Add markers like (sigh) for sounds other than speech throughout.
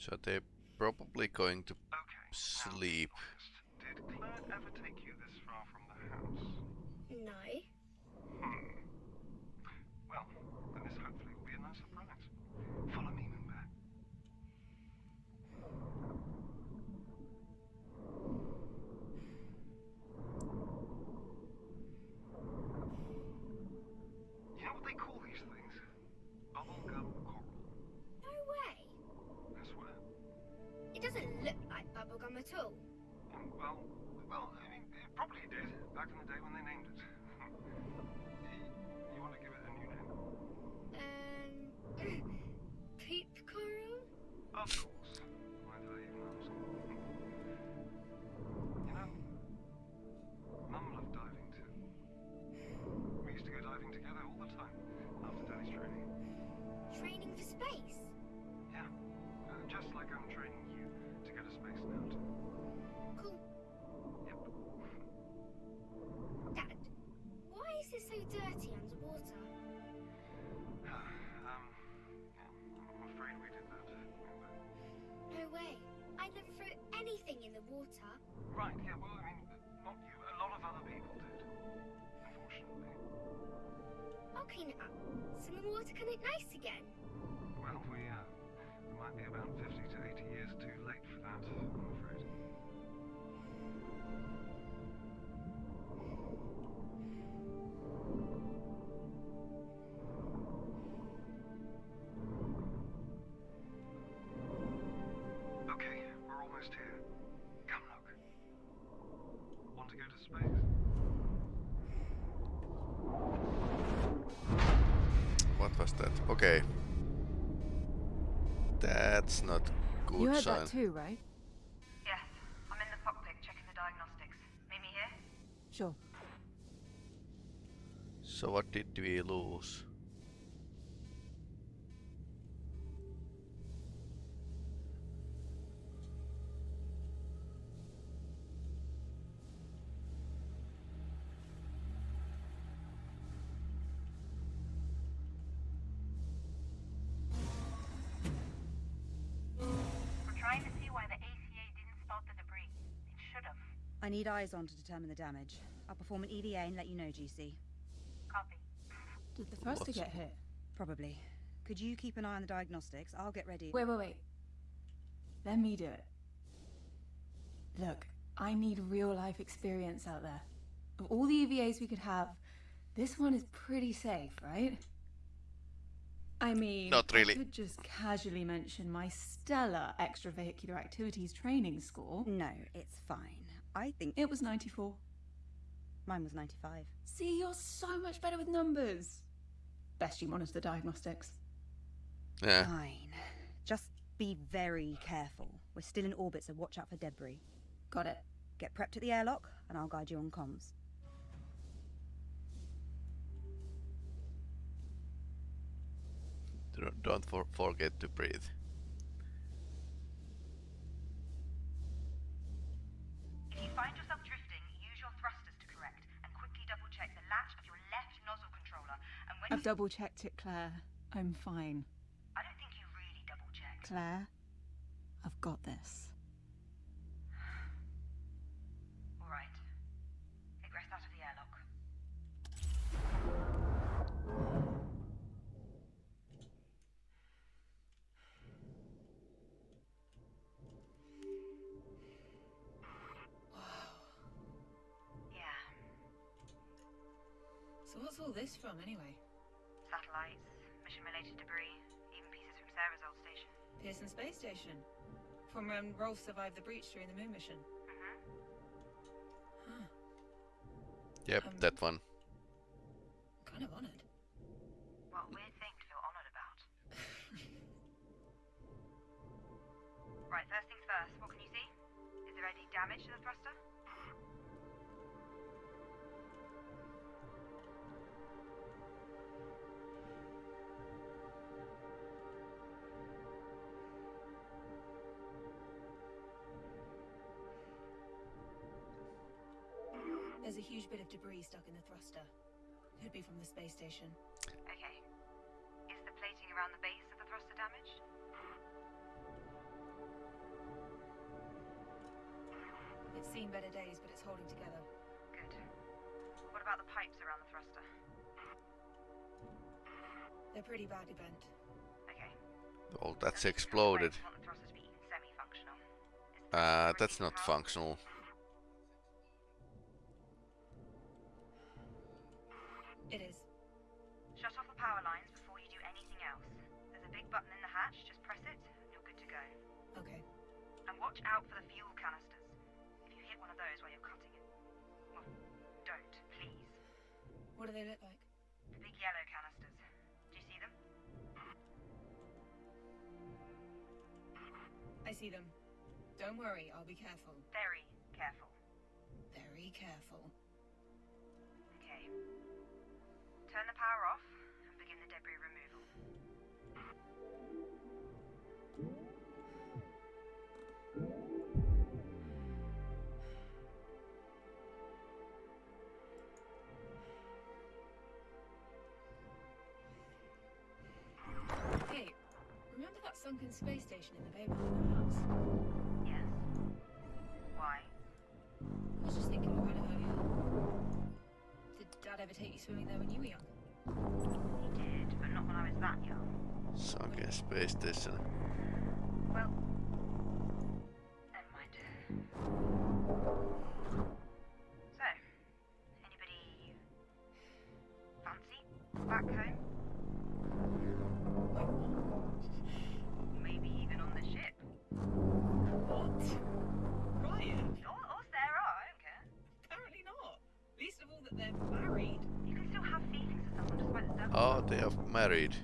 So they're probably going to Okay. sleep. Did Claire ever take you this far from the house? No. Back in the day when they so the water can nice again. Well, we, uh, we might be about 50 to 80 years too late for that, Okay. That's not good You heard sign. that too, right? Yes, I'm in the cockpit checking the diagnostics. Meet me here? Sure. So what did we lose? Need eyes on to determine the damage. I'll perform an EVA and let you know, GC. Copy. Did the thruster to get hit? Probably. Could you keep an eye on the diagnostics? I'll get ready. Wait, wait, wait. Let me do it. Look, I need real life experience out there. Of all the EVAs we could have, this one is pretty safe, right? I mean, Not really. I could just casually mention my stellar extravehicular activities training score. No, it's fine. I think It was 94. mine was 95. See, you're so much better with numbers. Best you monitor the diagnostics. Yeah. Fine. Just be very careful. We're still in orbit, so watch out for debris. Got it. Get prepped at the airlock, and I'll guide you on comms. Don't- Don't for forget to breathe. I've double checked it, Claire. I'm fine. I don't think you really double checked. Claire, I've got this. (sighs) All right. Egress out of the airlock. Yeah. So what's all this from, anyway? Satellites, mission-related debris, even pieces from Sarah's old station. Pearson Space Station. From when Rolf survived the breach during the moon mission. Mm-hmm. Huh. Yep, Um, that one. Kind of honored. What weird thing to feel honoured about. (laughs) Right, first things first, what can you see? Is there any damage to the thruster? huge bit of debris stuck in the thruster. Could be from the space station. Okay. Is the plating around the base of the thruster damaged? It's seen better days, but it's holding together. Good. What about the pipes around the thruster? They're pretty badly bent. Okay. Oh, that's exploded. Uh, that's not functional. Watch out for the fuel canisters. If you hit one of those while you're cutting it, well, don't, please. What do they look like? The big yellow canisters. Do you see them? I see them. Don't worry, I'll be careful. Very careful. Very careful. Okay. Turn the power off sunken space station in the Bay behind our house? Yes. Why? I was just thinking about it earlier. Did Dad ever take you swimming there when you were young? He did, but not when I was that young. Sunken space station. Well, never mind. Oh, they are married.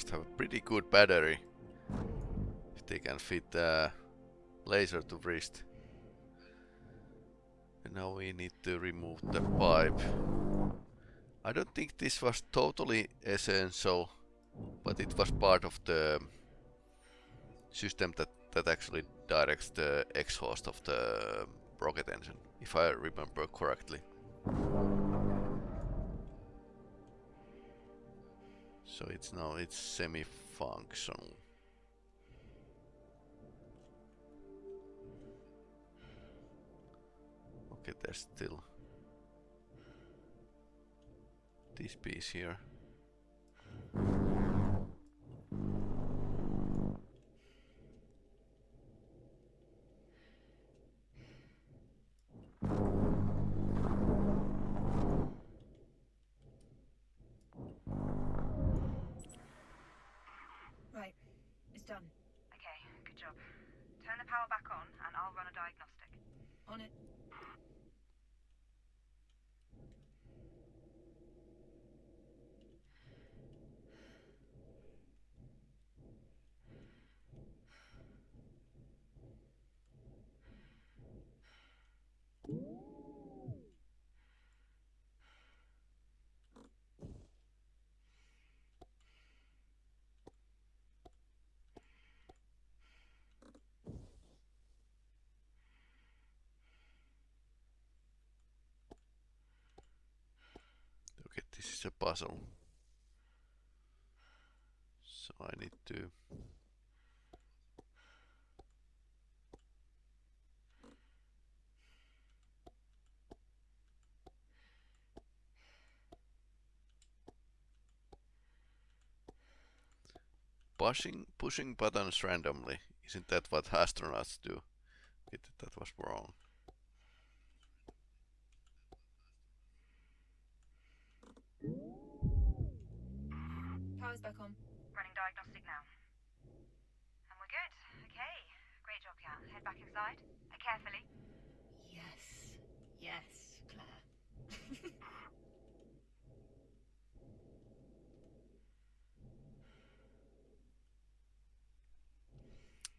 Must have a pretty good battery. If they can fit the laser to wrist. And now we need to remove the pipe. I don't think this was totally essential, but it was part of the system that, that actually directs the exhaust of the rocket engine, if I remember correctly. So it's now it's semi-functional. Okay, there's still this piece here. Right. It's done. Okay, good job. Turn the power back on and I'll run a diagnostic. On it. Okay, this is a puzzle. So I need to pushing pushing buttons randomly. Isn't that what astronauts do? It, that was wrong. Power's back on. Running diagnostic now. And we're good. Okay. Great job, Cal. Head back inside. Uh, carefully. Yes. Yes, Claire.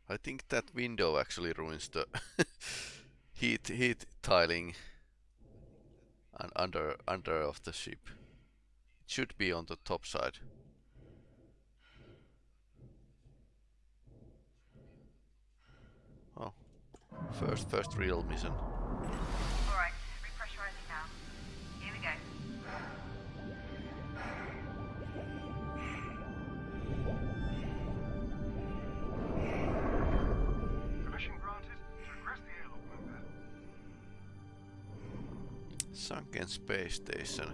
I think that window actually ruins the (laughs) heat heat tiling and under under of the ship. It should be on the top side. First first real mission. Alright. Repressurizing now. Here we go. Permission granted to request the airlock member. Sunken space station.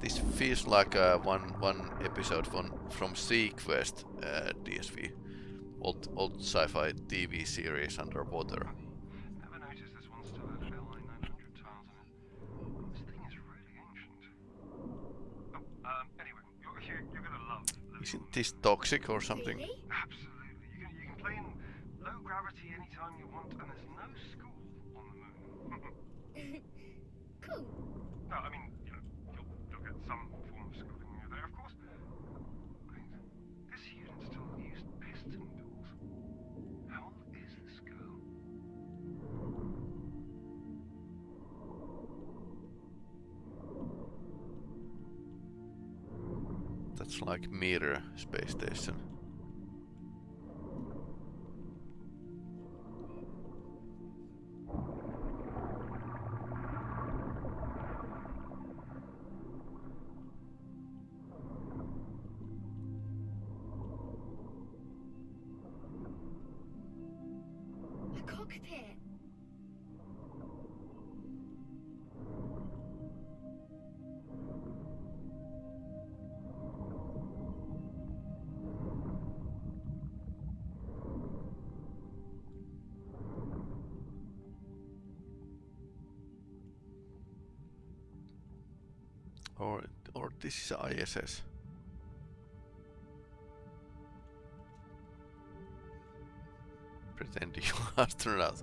This feels like uh, one one episode from from seaQuest uh, DSV, old old sci-fi TV series underwater. Never noticed this one still had FLI 900 tiles on it. This is really ancient. Oh, um, anyway, you're, you're, you're gonna love living Isn't this toxic or something? Absolutely. You can, you can play in low gravity anytime you want, and there's like Mir space station. This is ISS. Pretend you are astronaut.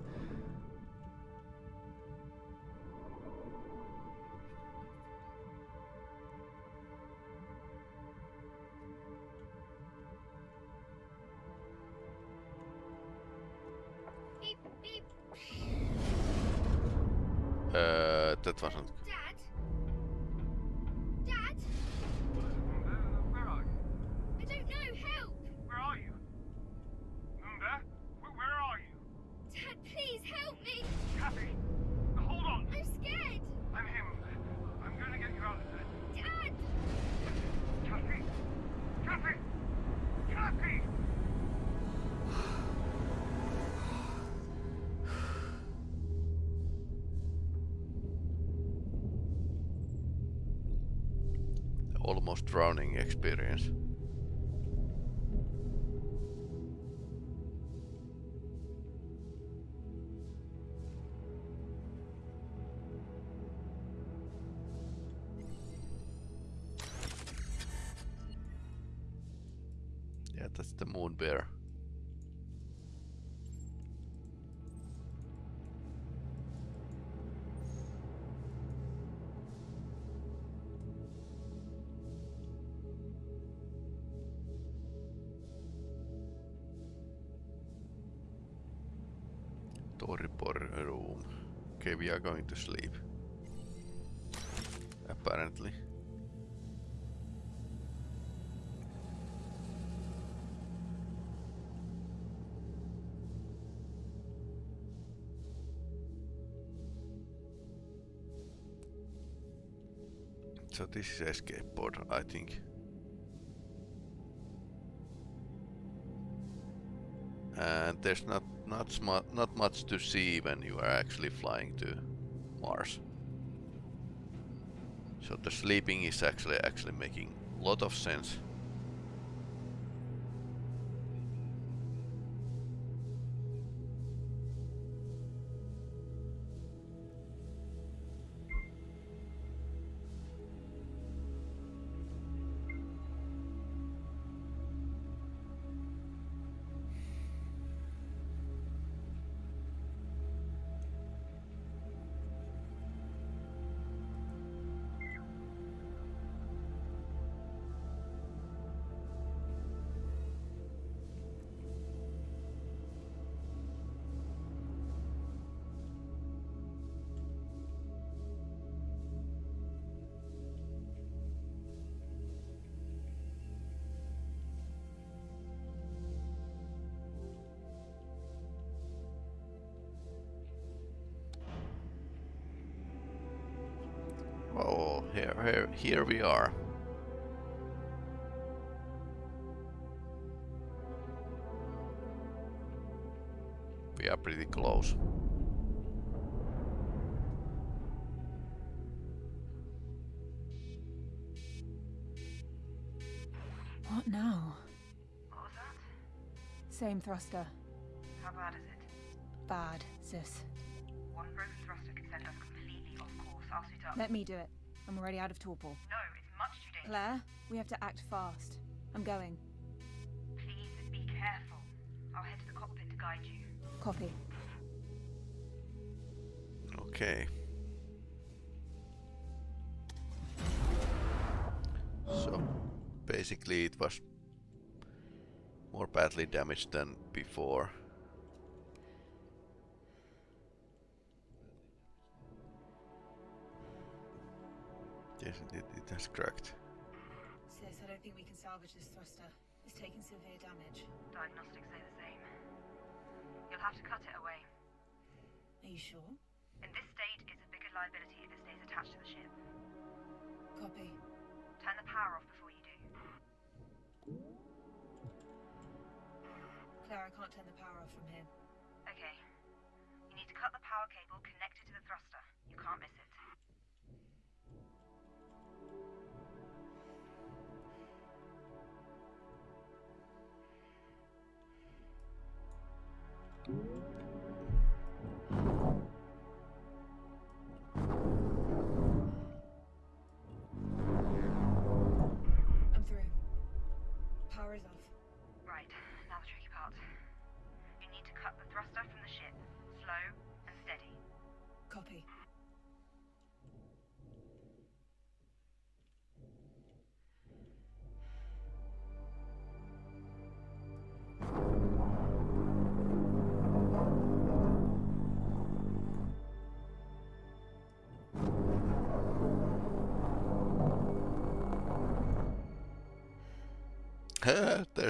Experience. Yeah, that's the moon bear. Going to sleep. Apparently. So this is escape pod, I think. And there's not not not much to see when you are actually flying to Mars. So the sleeping is actually actually making a lot of sense. Here, here, here we are. We are pretty close. What now? What was that? Same thruster. How bad is it? Bad, sis. One broken thruster could send us completely off course. I'll suit up. Let me do it. I'm already out of torpor. No, it's much too dangerous. Claire, we have to act fast. I'm going. Please be careful. I'll head to the cockpit to guide you. Copy. Okay. So basically it was more badly damaged than before. Yes, it, it has cracked. Sis, I don't think we can salvage this thruster. It's taking severe damage. Diagnostics say the same. You'll have to cut it away. Are you sure? In this state, it's a bigger liability if it stays attached to the ship. Copy. Turn the power off before you do. Claire, I can't turn the power off from here. Okay. You need to cut the power cable connected to the thruster. You can't miss it.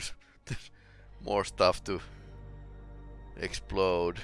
There's, there's more stuff to explode.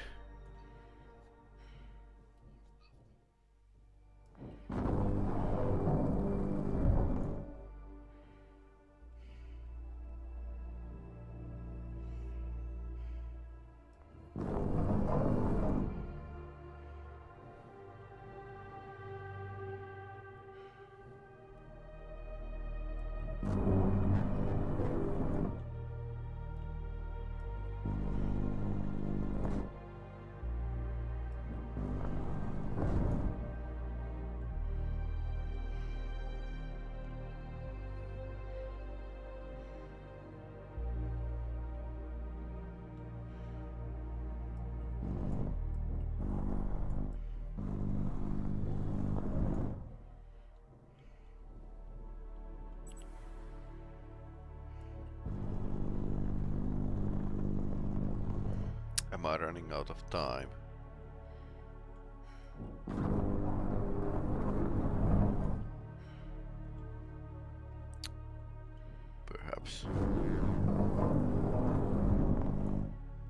I running out of time? Perhaps.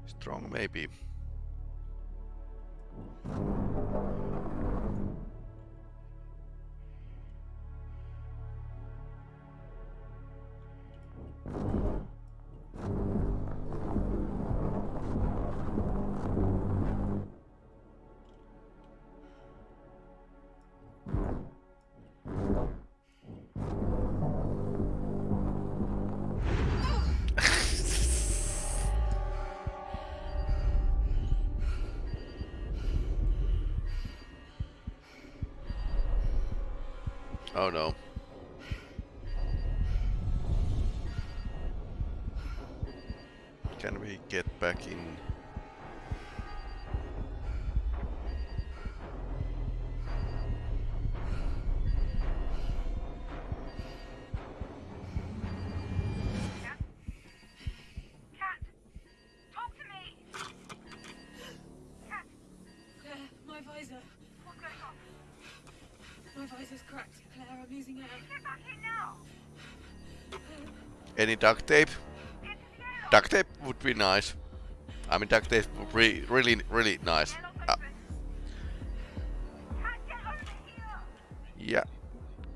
Strong maybe. No. Can we get back in? Any duct tape? Duct tape would be nice. I mean, duct tape would be really, really nice. Uh, yeah,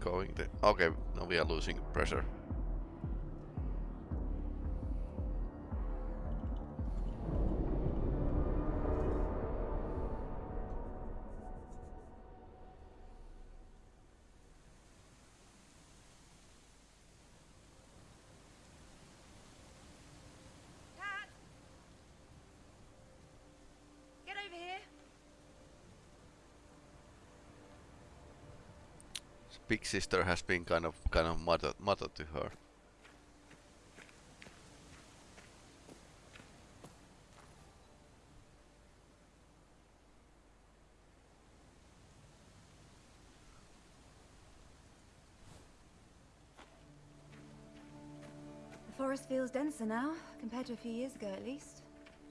going there. Okay, now we are losing pressure. Big sister has been kind of kind of mother mother to her. The forest feels denser now, compared to a few years ago at least.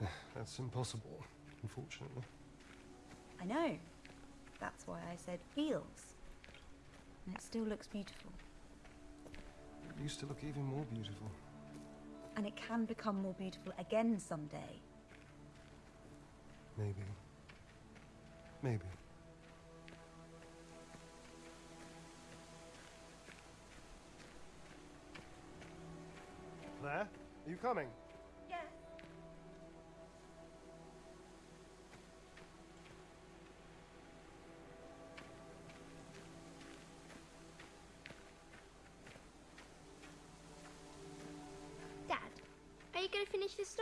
(sighs) That's impossible, unfortunately. I know. That's why I said feels. And it still looks beautiful. It used to look even more beautiful. And it can become more beautiful again someday. Maybe. Maybe. Claire, are you coming?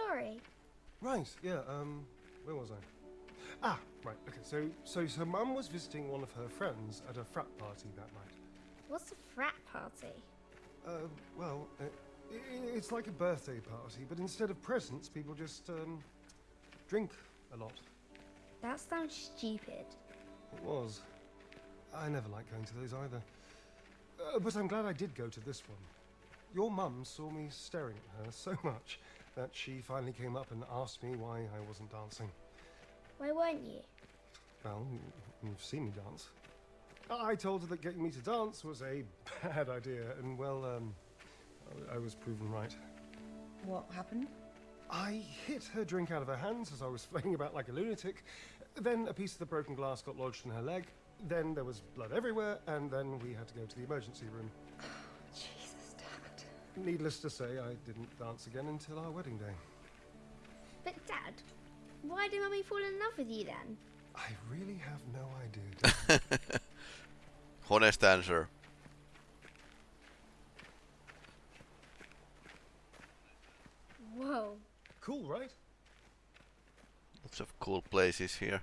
Story? Right, yeah, um, where was I? Ah, right, okay, so, so, so Mum was visiting one of her friends at a frat party that night. What's a frat party? Uh, well, uh, i i- it's like a birthday party, but instead of presents, people just, um, drink a lot. That sounds stupid. It was. I never liked going to those either. Uh, but I'm glad I did go to this one. Your mum saw me staring at her so much that she finally came up and asked me why I wasn't dancing. Why weren't you? Well, you've seen me dance. I told her that getting me to dance was a bad idea, and well, um, I- I was proven right. What happened? I hit her drink out of her hands as I was (laughs) flailing about like a lunatic. Then a piece of the broken glass got lodged in her leg. Then there was blood everywhere, and then we had to go to the emergency room. Jesus, Dad. Needless to say, I didn't dance again until our wedding day. But Dad, why did Mummy fall in love with you then? I really have no idea. (laughs) Honest answer. Whoa. cool, right? Lots of cool places here.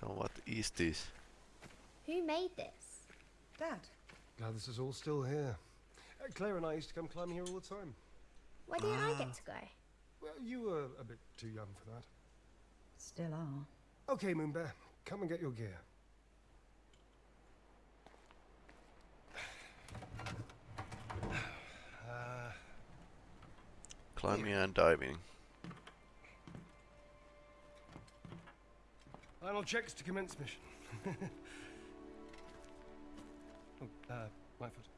So what is this? Who made this? Dad. Glad this is all still here. Uh, Claire and I used to come climbing here all the time. Why didn't I get to go? Well, you were a bit too young for that. Still are. Okay, Moonbear, come and get your gear. Uh, Climbing and diving. final checks to commence mission. (laughs) oh, uh, my foot.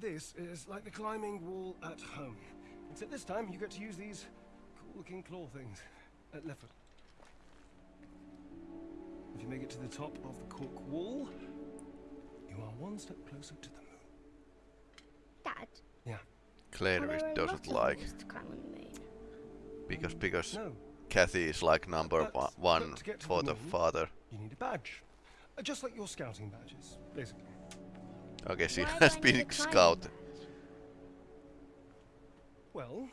So, this is like the climbing wall at home. Except this time you get to use these cool-looking claw things. at left foot. If you make it to the top of the cork wall, you are one step closer to the moon. Dad, Yeah. Claire are there a doesn't like to climb on the moon? because because No, Kathy is like number But- one, but one to get to for the the father. you need a badge. Uh, just like your scouting badges, basically. Okay, she Why (laughs) do has I need a been climbing scouted. Well,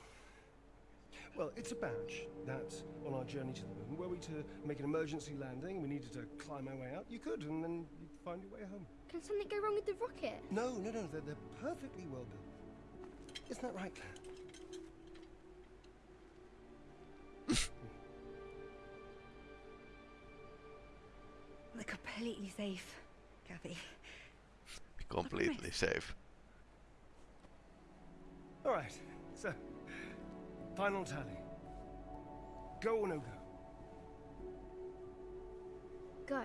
well, it's a badge that on our journey to the moon, were we to make an emergency landing, we needed to climb our way out, you could, and then you'd find your way home. Can something go wrong with the rocket? No, no, no, they're, they're perfectly well built. Isn't that right, Claire? They're completely safe, Kathy. Completely safe. All right, so, final tally. Go or no go? Go.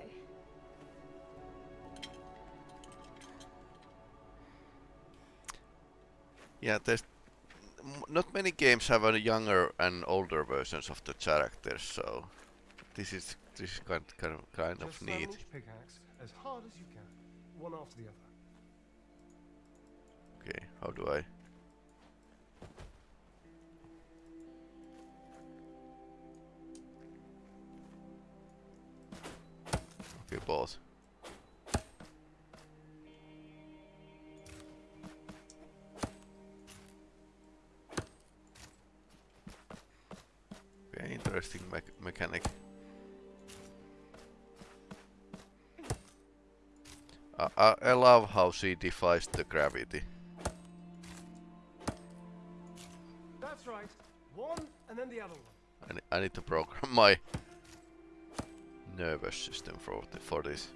Yeah, there's not many games have a younger and older versions of the characters, so this is this is kind kind of kind of Just neat. Simon each pickaxe, as hard as you can, one after the other. Okay, how do I? Okay, balls. Okay, interesting mech mechanic. I, I love how she defies the gravity. I, need to program (laughs) my nervous system for for this.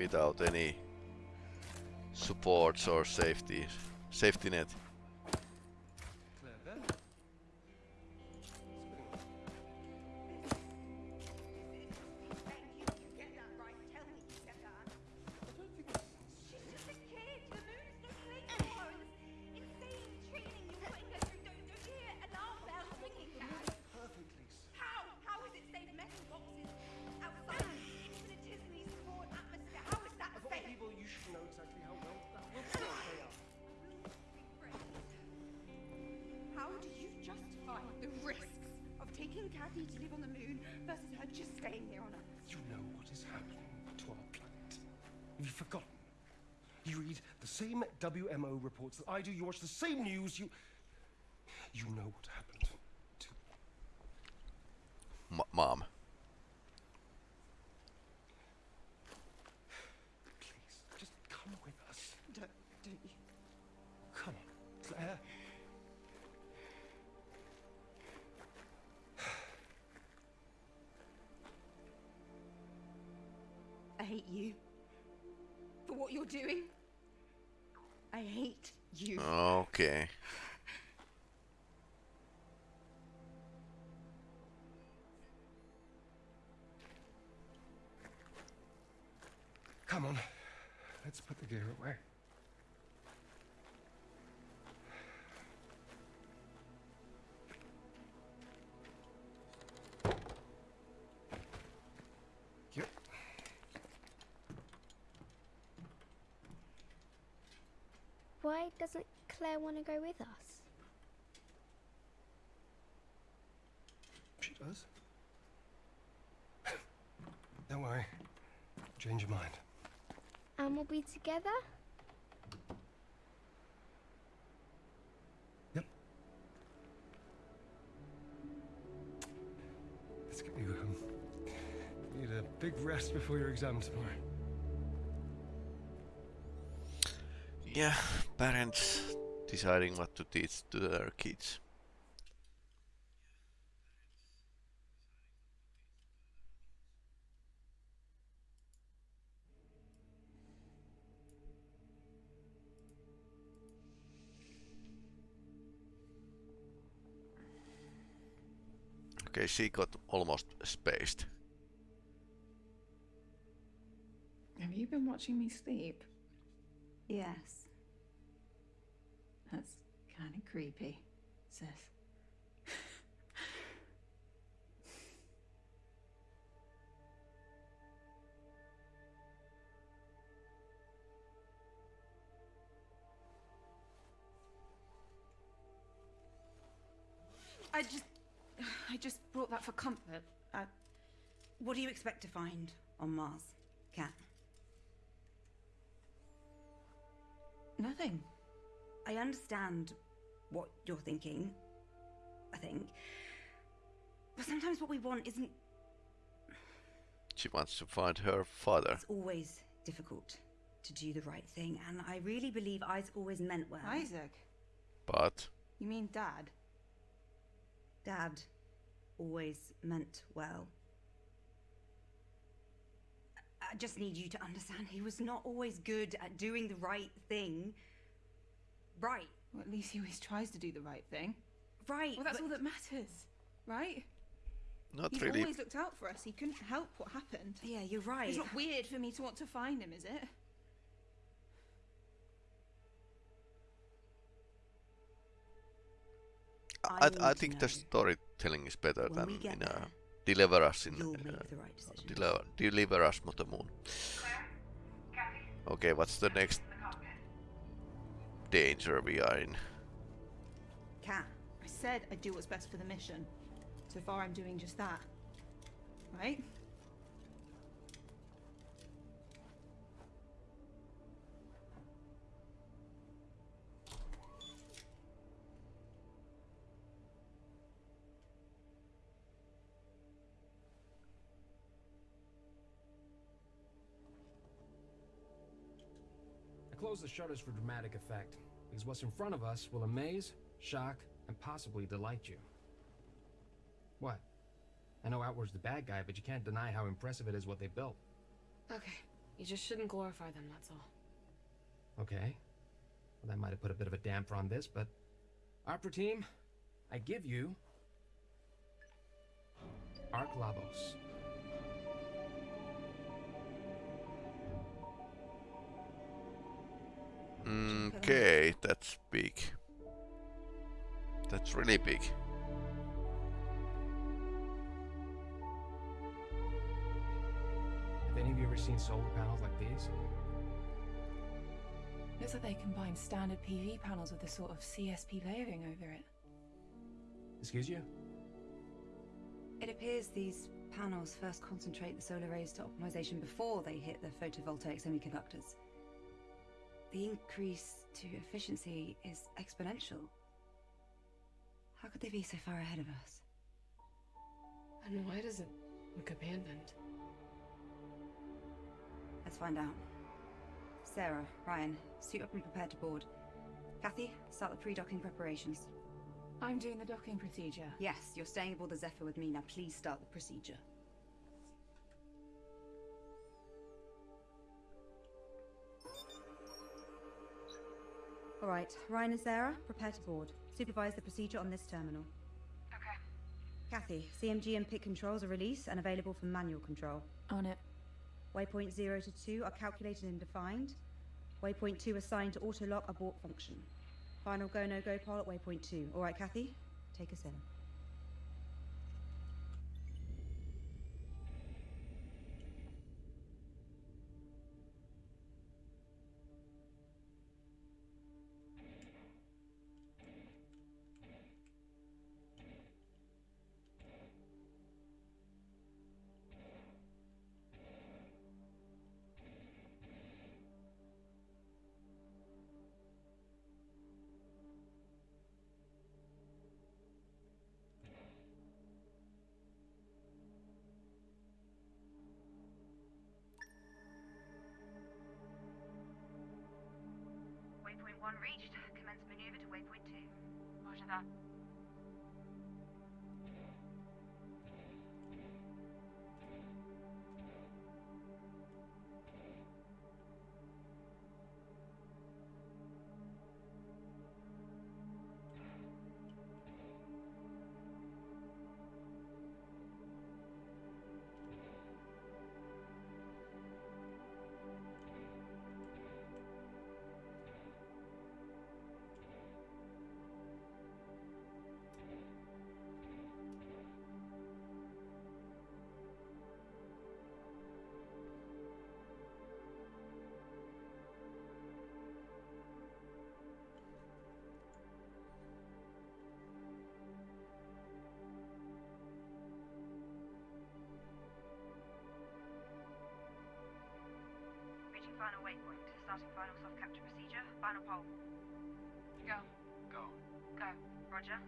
Without any supports or safety safety net. Of taking Kathy to live on the moon versus her just staying here on Earth? You know what is happening to our planet. Have you forgotten? You read the same WMO reports that I do. You watch the same news. You, you know what happened to. M- mom. Why doesn't Claire want to go with us? She does. Don't worry. Change your mind. And we'll be together? Yep. Let's get you home. You need a big rest before your exam tomorrow. Yeah, parents deciding what to teach to their kids. Okay, she got almost spaced. Have you been watching me sleep? Yes. That's kind of creepy, sis. I just. I just brought that for comfort. I, what do you expect to find on Mars, Cat? Nothing. I understand what you're thinking, I think. But sometimes what we want isn't She wants to find her father. it's always difficult to do the right thing, and I really believe Isaac always meant well. Isaac? But You mean Dad? Dad always meant well. I- I just need you to understand he was not always good at doing the right thing. Right, Well, at least he always tries to do the right thing. right. Well, that's but- all that matters, right? not He's really. always looked out for us. He couldn't help what happened. Yeah, you're right. It's not weird for me to want to find him, is it? I, need I think the storytelling is better When than in there, Deliver Us in You'll uh, the right. Deliver, Deliver Us Mother Moon. Okay, what's the next danger in? Cat, I said I'd do what's best for the mission. So far, I'm doing just that. Right? Close the shutters for dramatic effect, because what's in front of us will amaze, shock, and possibly delight you. What? I know Outward's the bad guy, but you can't deny how impressive it is what they built. Okay, you just shouldn't glorify them, that's all. Okay. Well, that might have put a bit of a damper on this, but... Opera team, I give you... Ark Labos. Okay, that's big. That's really big. Have any of you ever seen solar panels like these? Looks like they combine standard PV panels with a sort of CSP layering over it. Excuse you? it appears these panels first concentrate the solar rays to optimization before they hit the photovoltaic semiconductors. The increase to efficiency is exponential. How could they be so far ahead of us? And why does it look abandoned? Let's find out. Sarah, Ryan, suit up and prepare to board. Kathy, start the pre-docking preparations. I'm doing the docking procedure. Yes, you're staying aboard the Zephyr with me. Now please start the procedure. All right, Ryan and Sarah, prepare to board. Supervise the procedure on this terminal. Okay. Kathy, CMG and PIT controls are released and available for manual control. On it. Waypoint 0 to 2 are calculated and defined. Waypoint 2 assigned to auto-lock abort function. Final go no-go poll at waypoint 2. All right, Kathy, take us in. Waypoint 1 reached. Commence maneuver to waypoint 2. Roger that. Waypoint. Starting final soft capture procedure. Final poll. Go. Go. Go. Roger.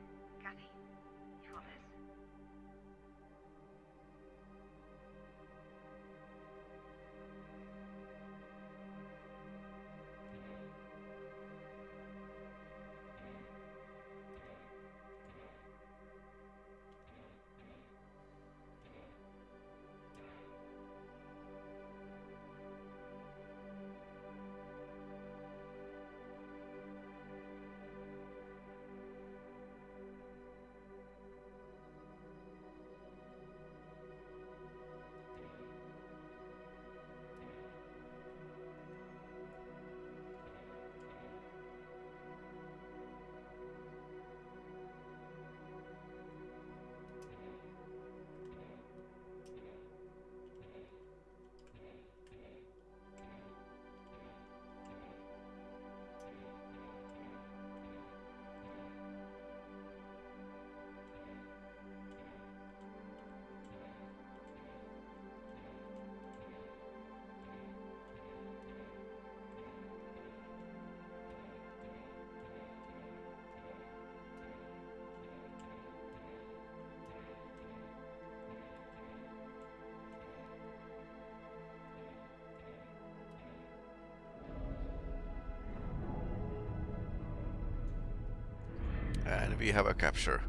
And we have a capture.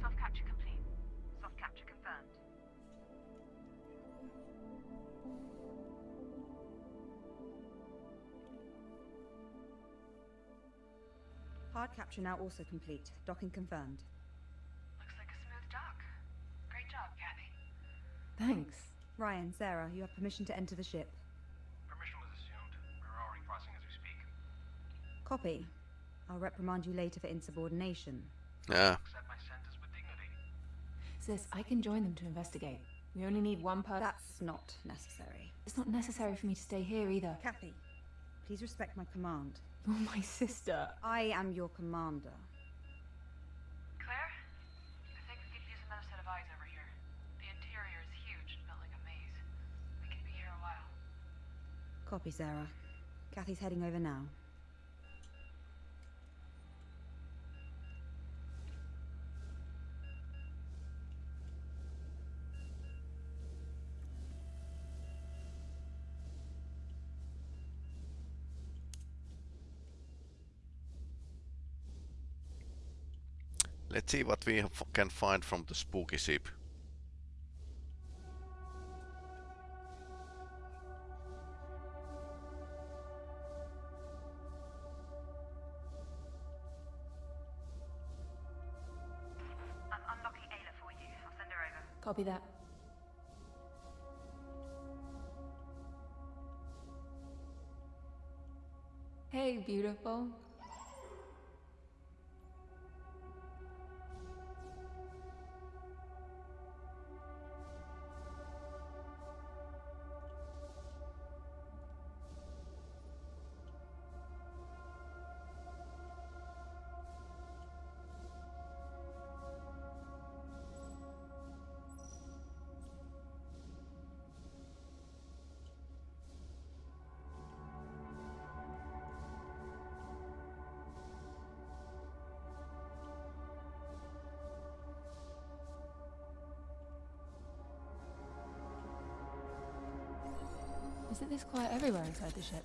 Soft capture complete. Soft capture confirmed. Hard capture now also complete. Docking confirmed. Looks like a smooth dock. Great job, Kathy. Thanks. Ryan, Sarah, you have permission to enter the ship. Permission was assumed. We're already crossing as we speak. Copy. I'll reprimand you later for insubordination. Yeah. Accept my sentence with dignity. Sis, I can join them to investigate. We only need one person. That's not necessary. It's not necessary for me to stay here either. Kathy, please respect my command. You're my sister. I am your commander. Claire? I think we could use another set of eyes over here. The interior is huge and built like a maze. We could be here a while. Copy, Sarah. Kathy's heading over now. Let's see what we can find from the spooky ship. I'm unlocking Ayla for you. I'll send her over. Copy that. Hey, beautiful. Is it this quiet everywhere inside the ship?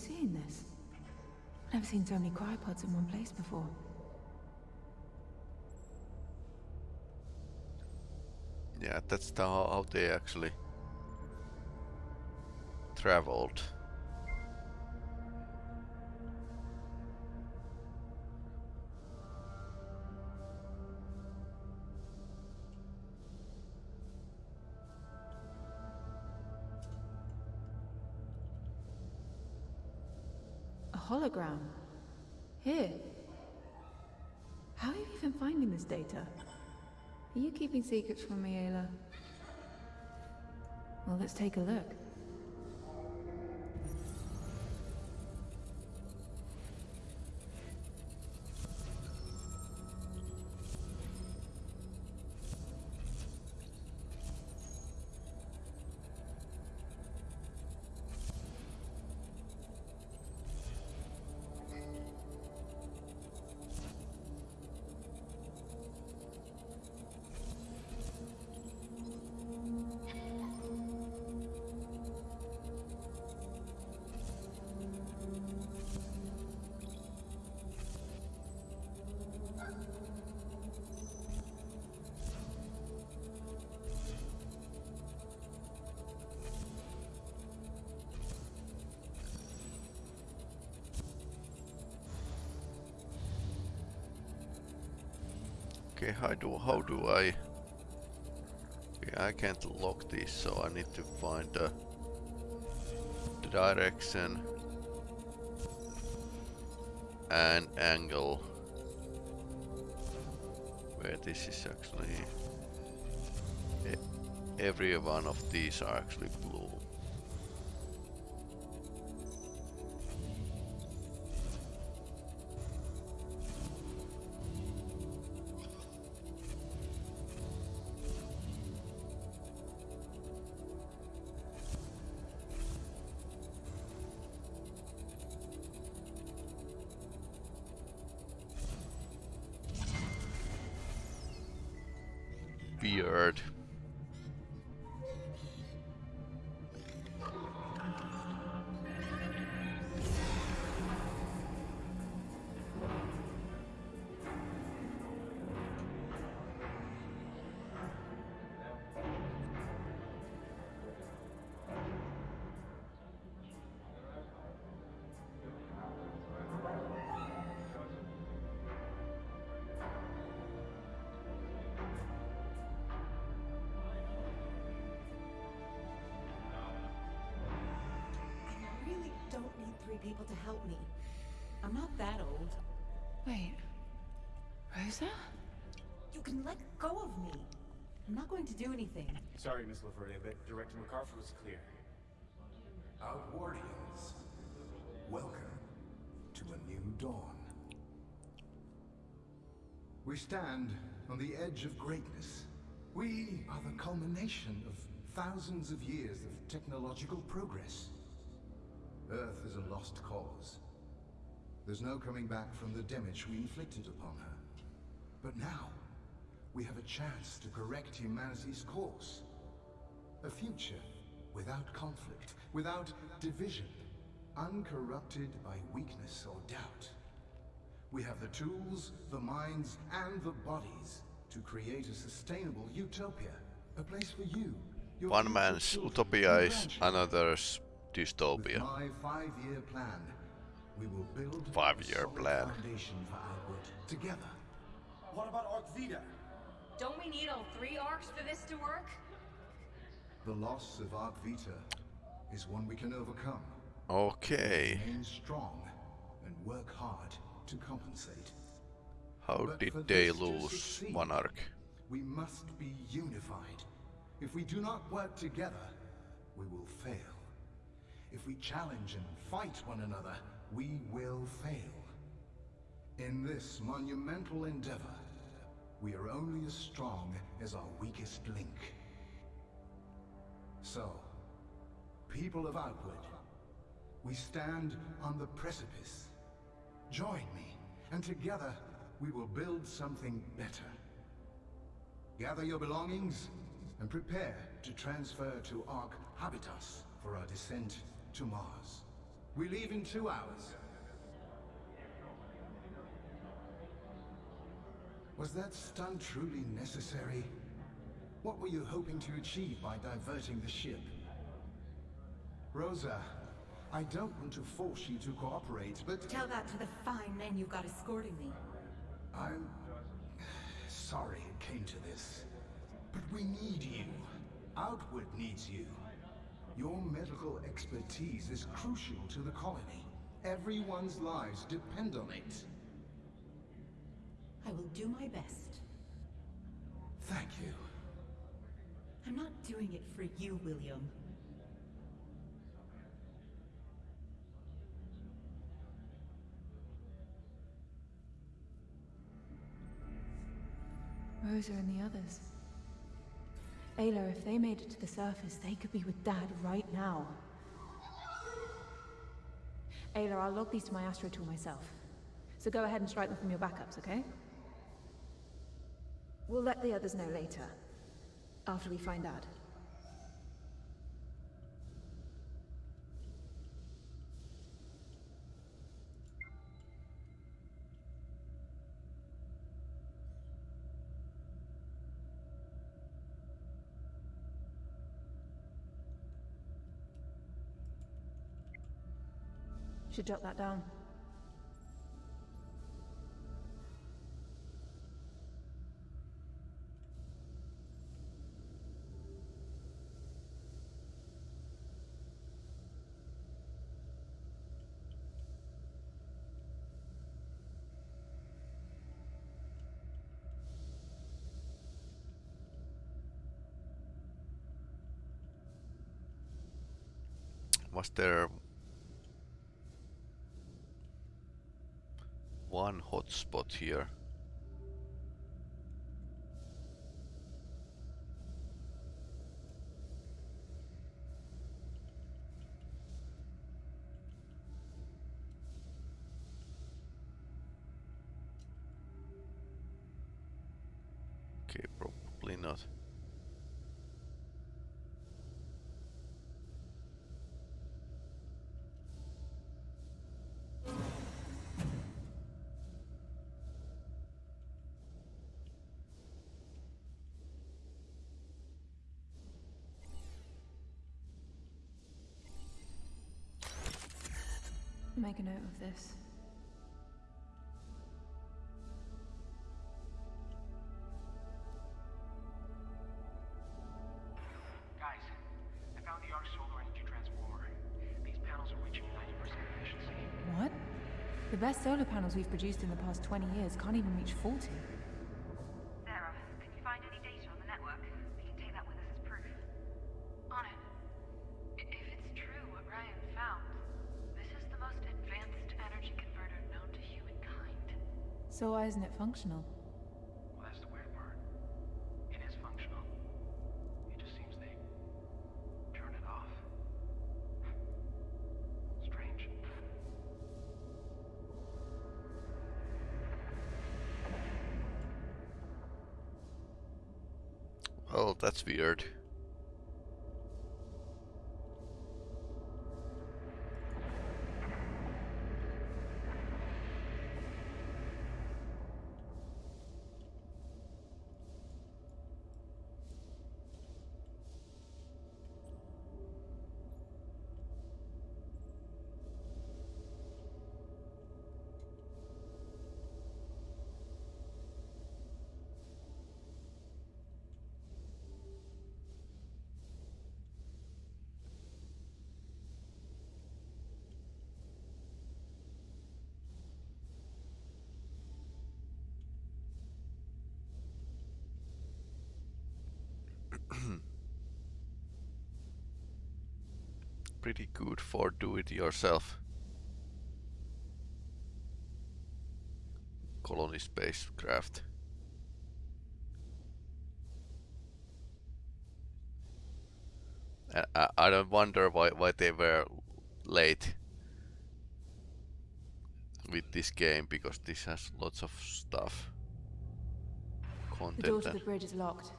Seeing this? I've never seen so many cryopods in one place before. Yeah, that's the, how they actually traveled. Hologram. Here. How are you even finding this data? Are you keeping secrets from me, Ayla? Well, let's take a look. Okay, how do how do I? Okay, I can't lock this, so I need to find uh, the direction and angle where this is actually every one of these are actually blue do anything. Sorry, Miss LaVerde, but Director MacArthur was clear. Outwardians, welcome to a new dawn. We stand on the edge of greatness. We are the culmination of thousands of years of technological progress. Earth is a lost cause. There's no coming back from the damage we inflicted upon her. But now, we have a chance to correct humanity's course. A future without conflict, without division, uncorrupted by weakness or doubt. We have the tools, the minds, and the bodies to create a sustainable utopia. A place for you. your One man's utopia is grandchildren. another's With dystopia. my five-year plan, we will build Five-year solid plan. foundation for Outward together. What about Ark Vita? Don't we need all three arcs for this to work? The loss of Ark Vita is one we can overcome. Okay. Remain strong and work hard to compensate. How But did they lose succeed, one arc? We must be unified. If we do not work together, we will fail. If we challenge and fight one another, we will fail. In this monumental endeavor, we are only as strong as our weakest link. So, people of Outward, we stand on the precipice. Join me, and together we will build something better. Gather your belongings and prepare to transfer to Ark Habitas for our descent to Mars. We leave in two hours. Was that stunt truly necessary? What were you hoping to achieve by diverting the ship? Rosa, I don't want to force you to cooperate, but... Tell that to the fine men you've got escorting me. I'm sorry it came to this, but we need you. Outward needs you. Your medical expertise is crucial to the colony. Everyone's lives depend on it. I will do my best. Thank you. I'm not doing it for you, William. Rosa and the others. Ayla, if they made it to the surface, they could be with Dad right now. Ayla, I'll log these to my astro tool myself. So go ahead and strike them from your backups, okay? We'll let the others know later. After we find out. Should jot that down. Was there one hotspot here? Make a note of this. Guys, I found the solar energy transformer. These panels are reaching 90% efficiency. What? The best solar panels we've produced in the past 20 years can't even reach 40. So why isn't it functional? Well, that's the weird part. It is functional. It just seems they turn it off. (laughs) Strange. Oh, that's weird. Pretty good for do-it-yourself. Colony spacecraft. I, I, I don't wonder why, why they were late with this game because this has lots of stuff. The door to the bridge is locked,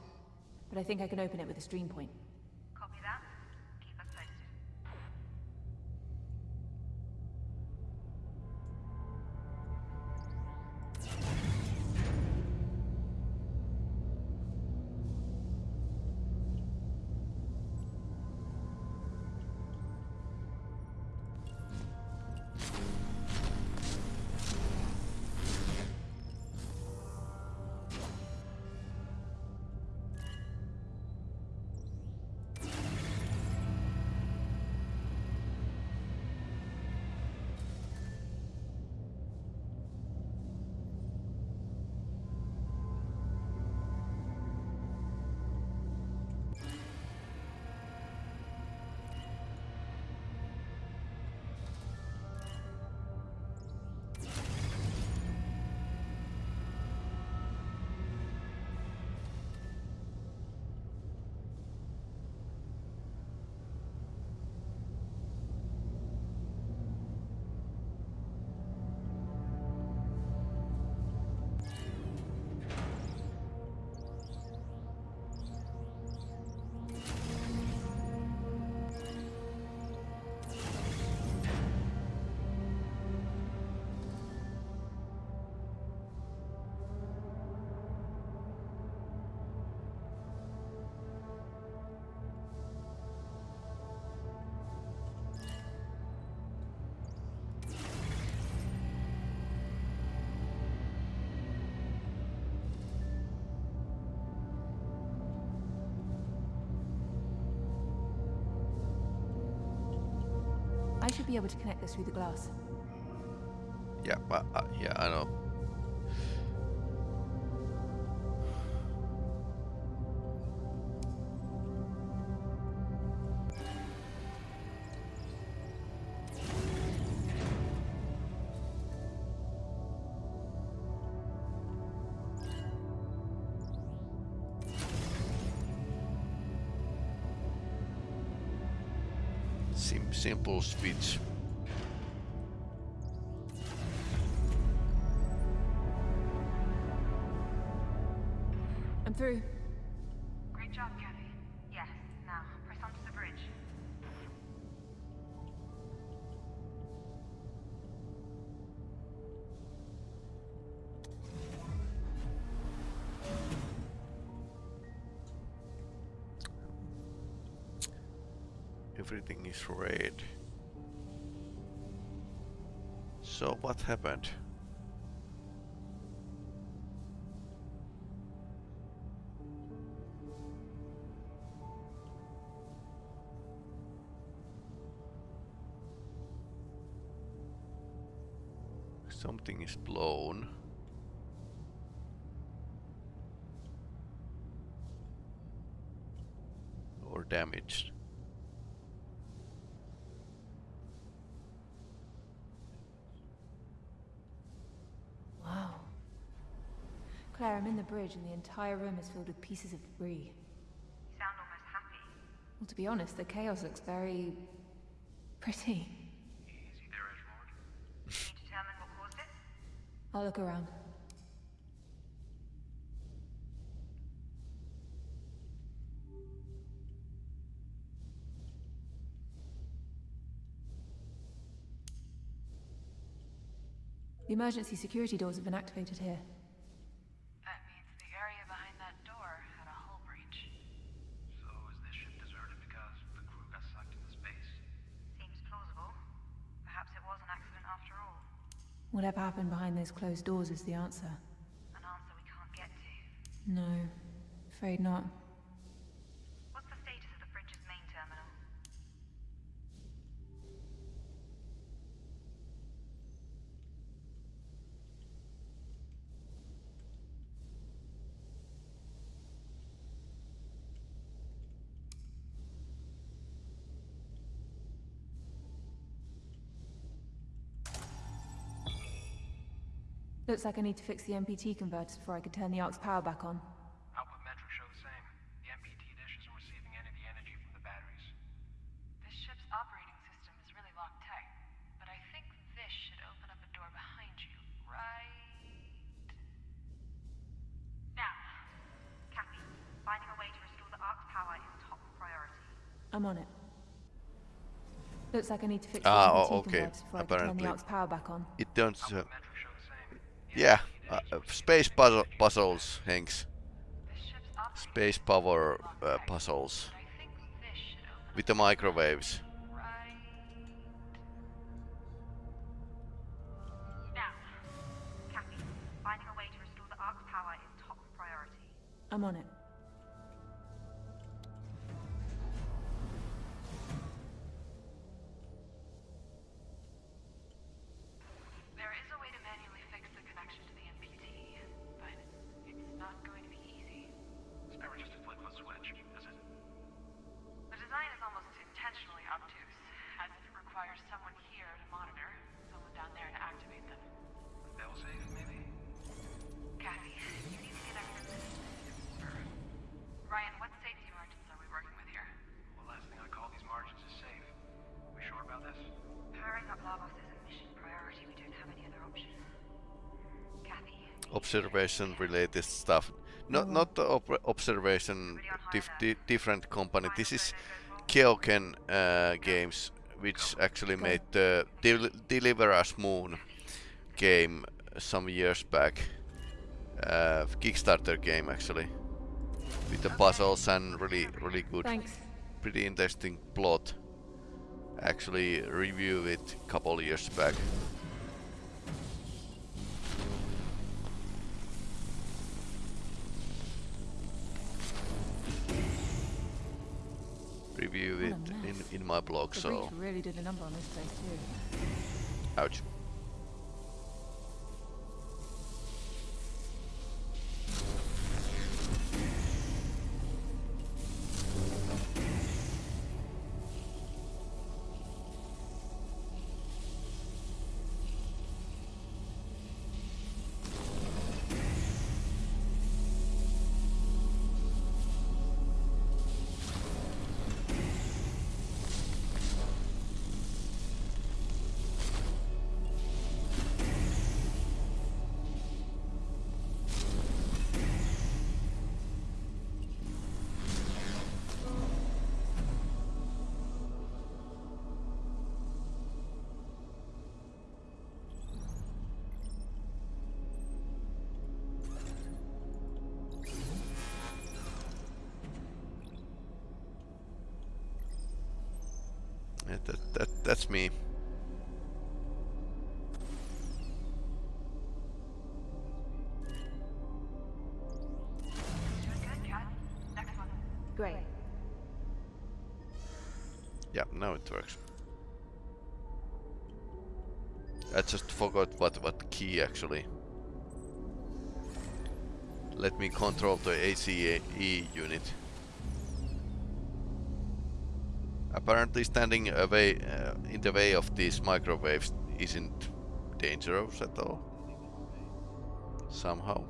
but I think I can open it with a stream point. Should be able to connect this through the glass. Yeah, but, uh, yeah, I know. Simple speech. I'm through. Great job, Kathy. Yes, now, press onto the bridge. Everything red. So what happened? Something is blown. Or damaged. Claire, I'm in the bridge and the entire room is filled with pieces of debris. You sound almost happy. Well, to be honest, the chaos looks very... pretty. Easy there, Edgelord. Can you determine what caused it? I'll look around. The emergency security doors have been activated here. Whatever happened behind those closed doors is the answer. An answer we can't get to. No, afraid not. Looks like I need to fix the MPT converters before I can turn the ARC's power back on. Output metrics show the same. The MPT dish isn't receiving any of the energy from the batteries. This ship's operating system is really locked tight, but I think this should open up a door behind you, right Now, Kathy, finding a way to restore the Ark's power is top priority. I'm on it. Looks like I need to fix Ah, the oh, MPT okay. converters before I can turn the ARC's power back on. It don't. Uh, yeah, uh, uh, space puzzle puzzles, Hanks. Space power uh, puzzles with the microwaves. I'm on finding observation related stuff. Not not the op observation dif di different company. This is Keoken uh, games, which actually made the Del Deliver Us Moon game some years back. Uh, Kickstarter game actually, with the puzzles and really really good, Thanks. pretty interesting plot. Actually review it a couple years back. review it in, in my blog, the so... really did a number on this place too. Ouch. That, that, that's me. Great. Yeah, now it works. I just forgot what what key actually. Let me control the ACE unit. Apparently standing away uh, in the way of these microwaves isn't dangerous at all. Somehow.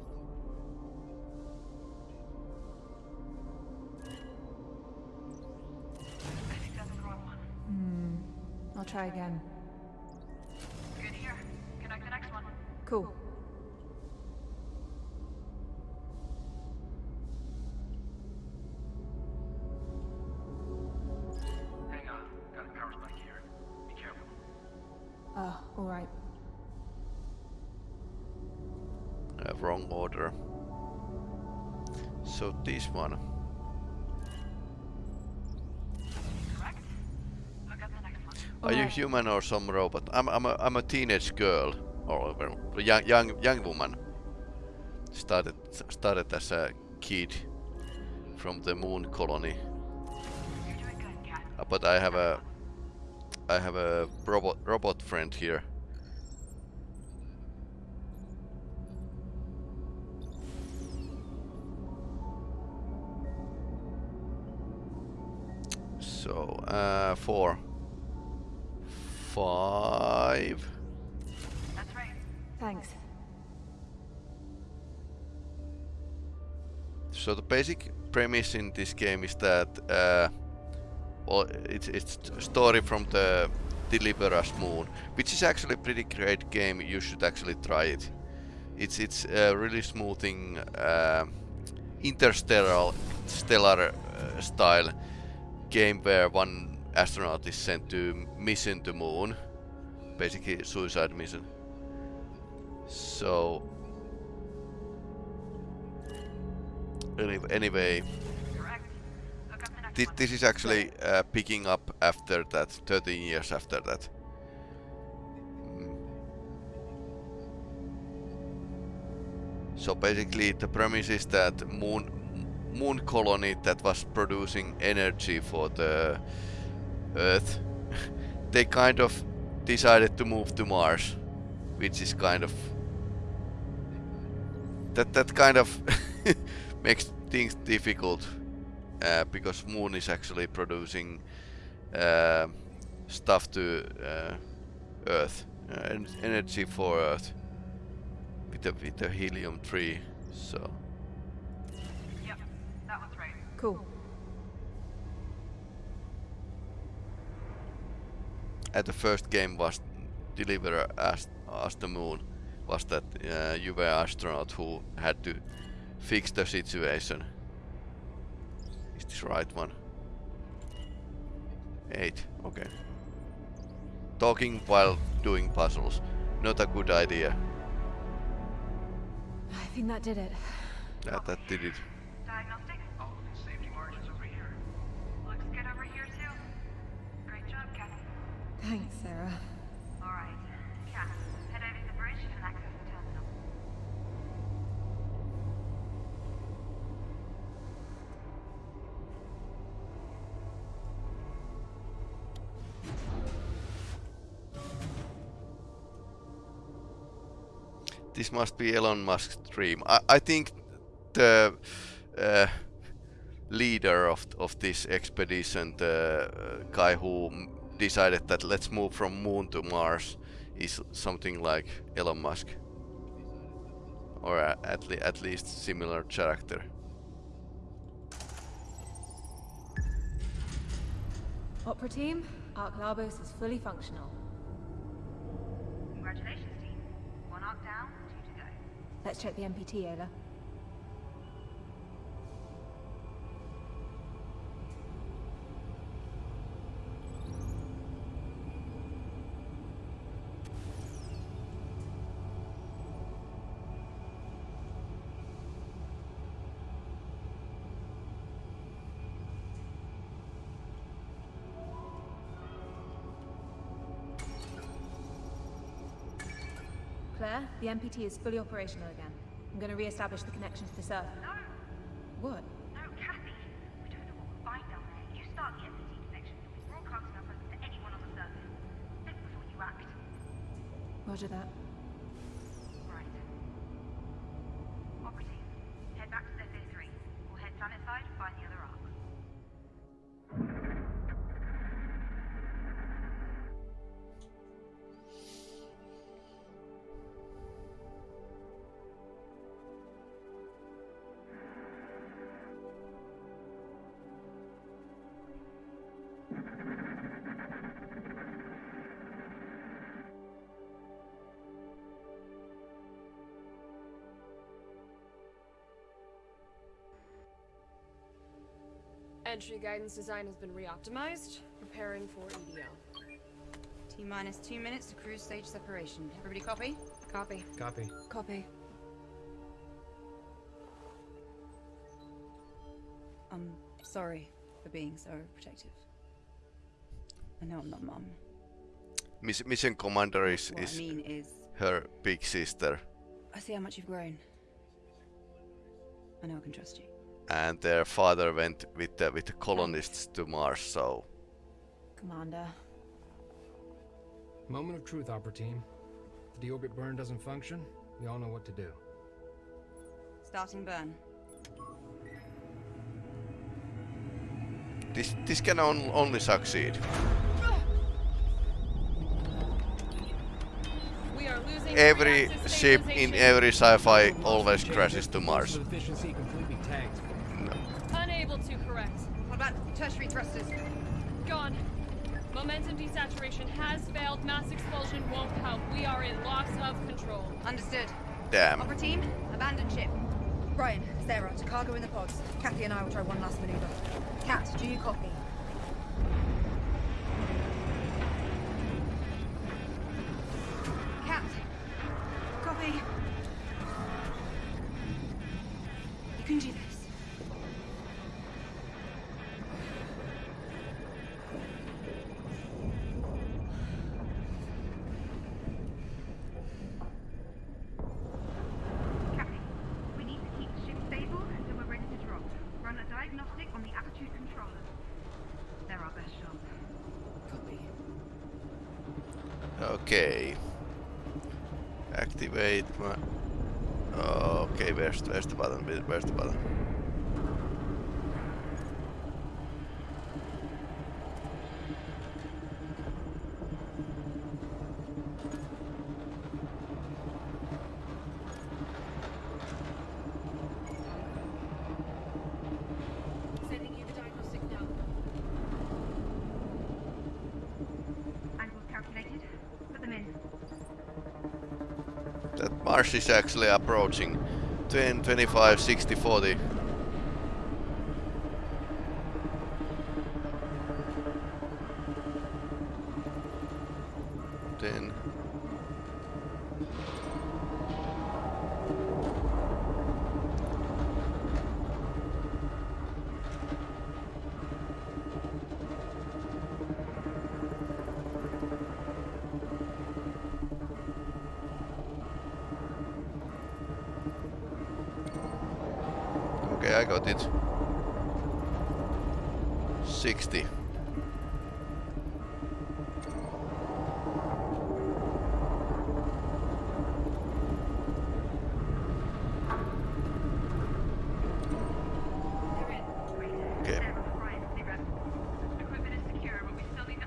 Hmm. I'll try again. Good here. Connect the next one. Cool. Human or some robot? I'm I'm a I'm a teenage girl or well, young young young woman. Started started as a kid from the moon colony. Uh, but I have a I have a robot robot friend here. So uh, four, five. That's right. Thanks. So the basic premise in this game is that uh, well, it's it's a story from the Deliver Us Moon, which is actually a pretty great game. You should actually try it. It's it's a really smoothing uh, interstellar stellar uh, style game where one astronaut is sent to mission to moon, basically suicide mission. So Anyway, anyway Correct. Look up the next thi one. this is actually uh, picking up after that, 13 years after that. So basically the premise is that moon moon colony that was producing energy for the Earth, (laughs) they kind of decided to move to Mars, which is kind of that that kind of (laughs) makes things difficult uh, because Moon is actually producing uh, stuff to uh, Earth, uh, en- energy for Earth with the with the helium 3. So Yep. That one's right. Cool. And the first game was Deliver Us as the Moon was that uh, you were astronaut who had to fix the situation. Is this right one? Eight. Okay. Talking while doing puzzles. Not a good idea. I think that did it. That, that did it. Thanks, Sarah. Alright. Cat, head over to the bridge and access the terminal. This must be Elon Musk's dream. I, I think the uh, leader of of this expedition, the uh, guy who m- decided that let's move from Moon to Mars, is something like Elon Musk, or a- at le- at least similar character. Opera team, Arc Labos is fully functional. Congratulations, team. One arc down, two to go. Let's check the MPT, Ayla. The MPT is fully operational again. I'm going to re-establish the connection to the server. No, What? no, Kathy. We don't know what we'll find down there. You start the MPT connection. You'll be broadcasting our presence to anyone on the surface. Think before you act. Roger that. Entry guidance design has been re-optimized. Preparing for EDL. T minus two minutes to cruise stage separation. Everybody copy? Copy. Copy. Copy. I'm sorry for being so protective. I know I'm not mum. Miss Mission Commander is, What I mean is, her big sister, I see how much you've grown. I know I can trust you. And their father went with the with the colonists to Mars. So Commander. Moment of truth, Opera Team. If the orbit burn doesn't function, we all know what to do. Starting burn. this this can on, only succeed. We are losing Every ship in every sci-fi always crashes to Mars. Efficiency completely tanked. Unable to correct. What about tertiary thrusters? Gone. Momentum desaturation has failed. Mass expulsion won't help. We are in loss of control. Understood. Damn. Opera team, abandon ship. Brian, Sarah, to cargo in the pods. Kathy and I will try one last maneuver. Kat, do you copy? Is actually approaching 10, 25, 60, 40.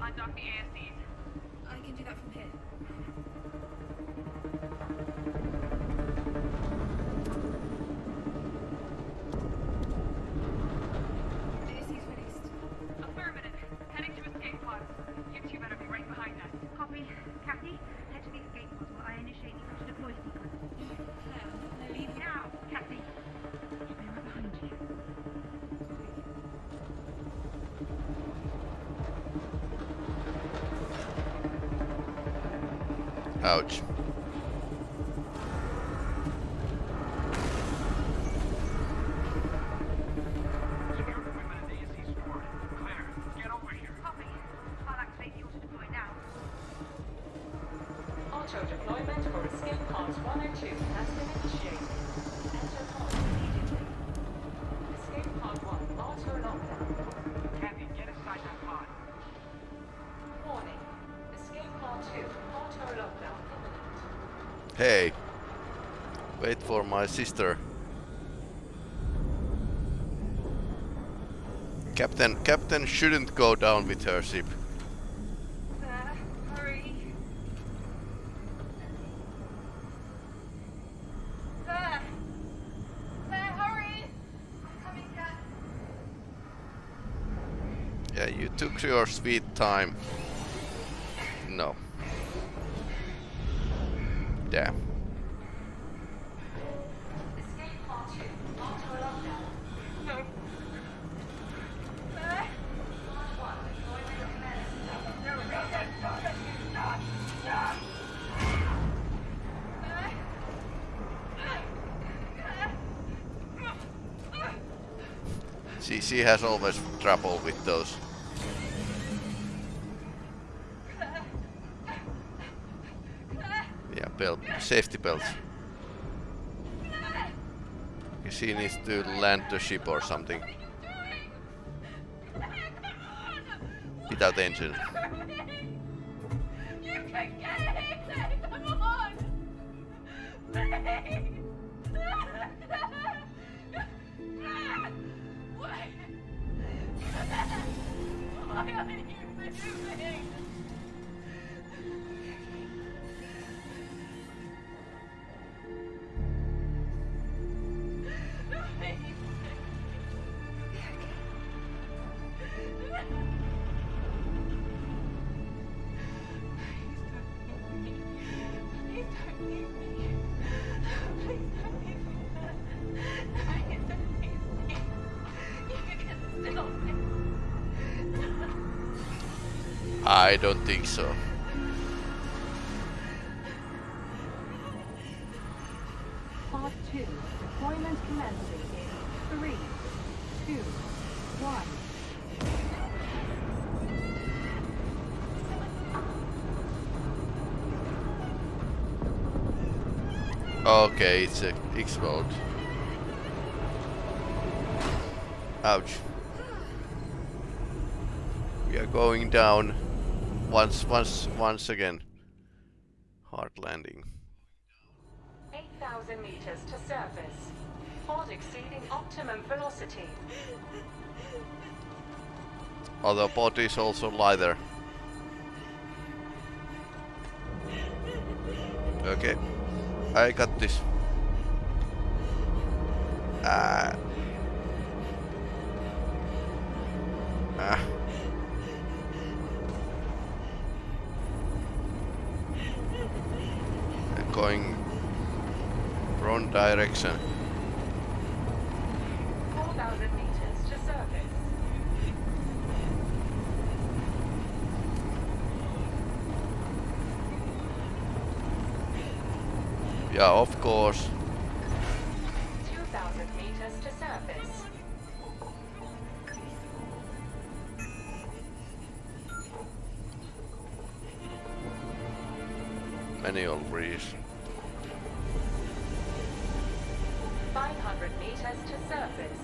Undock the ASCs. I can do that from here. Ouch. My sister. Captain, Captain shouldn't go down with her ship. There, uh, hurry. There. There, hurry. Coming. Yeah, you took your sweet time. No. Has always trouble with those. Yeah, belt, safety belts. She needs to land the ship or something. Without engine. You can get it! On! Please! Why are you moving? I don't think so. Pod 2, deployment commencing in 3, 2, 1. Okay, it's a explode. Ouch. We are going down once once once again. Hard landing. 8,000 meters to surface. Pod exceeding optimum velocity. Other bodies also lie there. Okay. I got this. Course. 2,000 meters to. Manual breeze. 500 meters to surface.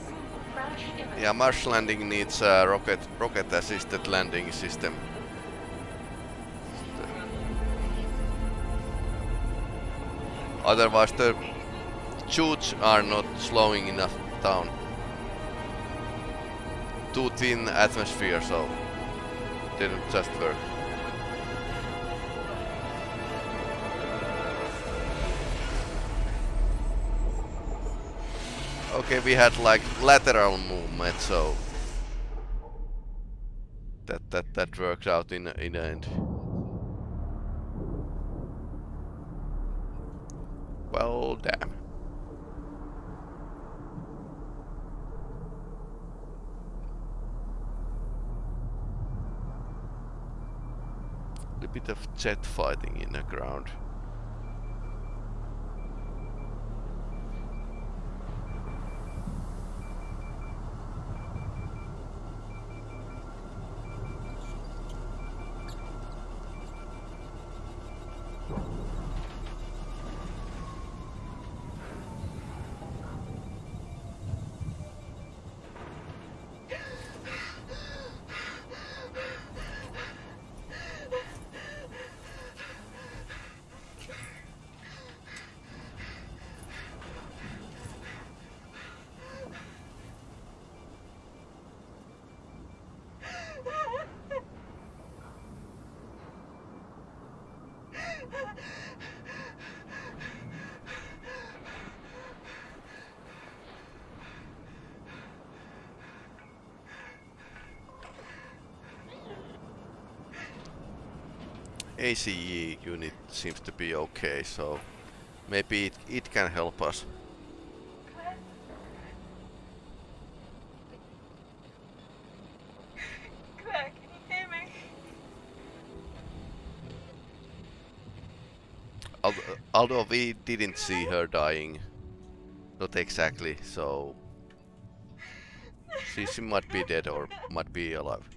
Crash. Yeah, marsh landing needs a rocket rocket assisted landing system. Otherwise the chutes are not slowing enough down. Too thin atmosphere so didn't just work. Okay, we had like lateral movement, so that that that works out in in the end. Damn. A bit of jet fighting in the ground. ACE unit seems to be okay, so maybe it, it can help us. Claire, can you hear me? Although, although we didn't see her dying, not exactly, so she, she might be dead or might be alive.